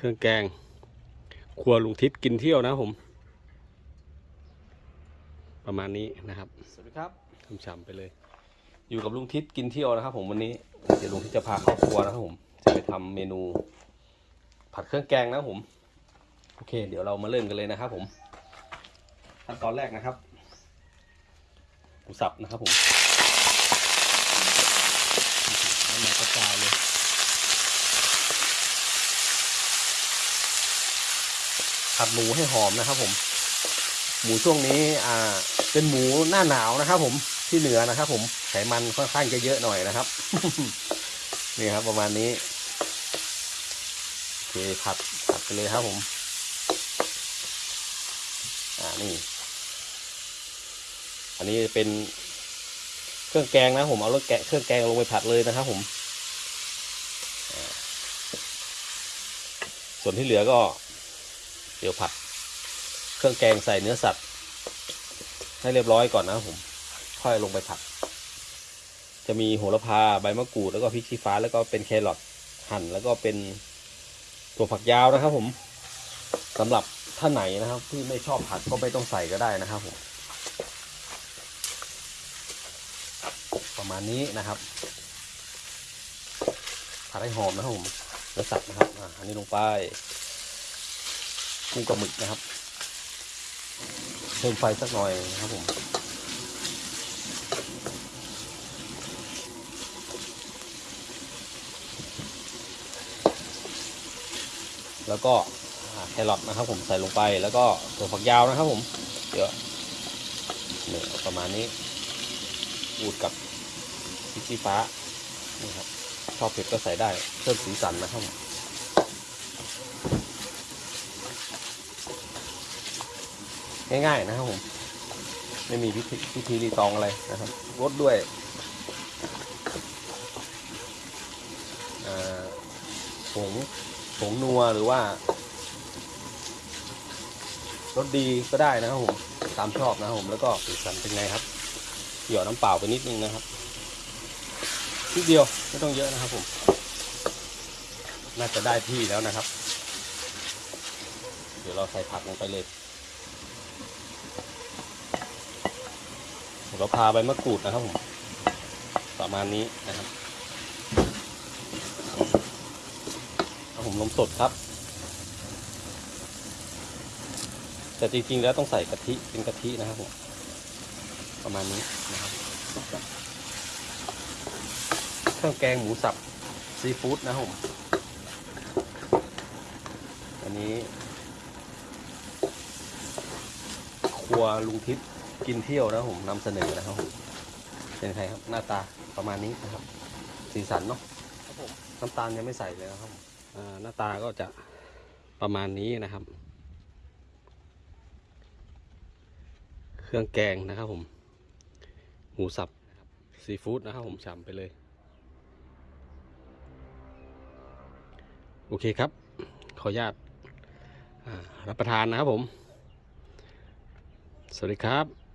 เครื่องแกงครัวลุงทิศกินเที่ยวนะครับผม ประมาณนี้นะครับสวัสดีครับช่ำๆไปเลย อยู่กับลุงทิศกินเที่ยวนะครับ ผมวันนี้เดี๋ยวลุงทิศจะพาเข้าครัวนะครับผม จะไปทำเมนู ผัดเครื่องแกงนะครับผมโอเค เดี๋ยวเรามาเริ่มกันเลยนะครับผมขั้นตอนแรกนะครับหมูสับนะครับผมน้ำมันกระจายเลย ผัดหมูให้หอมนะครับ ผม หมูช่วงนี้อ่า เป็นหมูหน้าหนาวนะครับ ผมที่เหนือนะครับ ผมไขมันค่อนข้างจะเยอะหน่อยนะครับ นี่ครับ ประมาณนี้โอเคผัดผัดไปเลยครับ ผม อ่านี่ อันนี้เป็นเครื่องแกงนะผมเอารถแกะเครื่องแกงลงไปผัดเลยนะครับ ผมส่วนที่เหลือก็ เดี๋ยวผัด เครื่องแกงใส่เนื้อสัตว์ ให้เรียบร้อยก่อนนะผม ค่อยลงไปผัด จะมีโหระพาใบมะกรูดแล้วก็พริกชี้ฟ้าแล้วก็เป็นแครอทหั่นแล้วก็เป็นตัวผักยาวนะครับ ผมสำหรับท่านไหนนะครับ ที่ไม่ชอบผัดก็ไม่ต้องใส่ก็ได้นะครับผมประมาณนี้นะครับผัดให้หอมนะครับผมเนื้อสัตว์นะครับอ่าอันนี้ลงไป กุ้งกับหมึกนะครับ เพิ่มไฟสักหน่อยนะครับผมแล้วก็แครอทนะครับผมใส่ลงไปแล้วก็ถั่วฝักยาวนะครับผมเดี๋ยวเนี่ยประมาณนี้อูดกับพริกชี้ฟ้านี่ครับชอบเผ็ดก็ใส่ได้เพิ่มสีสันนะครับผม ง่ายๆนะครับผมไม่มีพิธีพิธีรีตองอะไรนะครับรสด้วยผงผงนัวหรือว่ารสดีก็ได้นะครับผมตามชอบนะครับผมแล้วก็สีสันเป็นไงครับหยอดน้ำเปล่าไปนิดนึงนะครับนิดเดียวไม่ต้องเยอะนะครับผม น่าจะได้ที่แล้วนะครับ เดี๋ยวเราใส่ผักลงไปเลย เราพาใบมะกรูดนะครับผมประมาณนี้นะครับครับผมนมสดครับ แต่จริงๆแล้วต้องใส่กะทิเป็นกะทินะครับผมประมาณนี้นะครับเครื่องแกงหมูสับซีฟู้ดนะครับผมอันนี้ ครัวลุงทิพย์ กินเที่ยวนะครับผมนำเสนอนะครับผมเป็นใครครับหน้าตาประมาณนี้นะครับ สีสันเนาะครับผมน้ำตาลยังไม่ใส่เลยนะครับผมอ่าหน้าตาก็จะประมาณนี้นะครับ เครื่องแกงนะครับผมหมูสับนะครับซีฟู้ดนะครับผมฉ่ำไปเลย โอเคครับ ขออนุญาตอ่ารับประทานนะครับผม สวัสดีครับ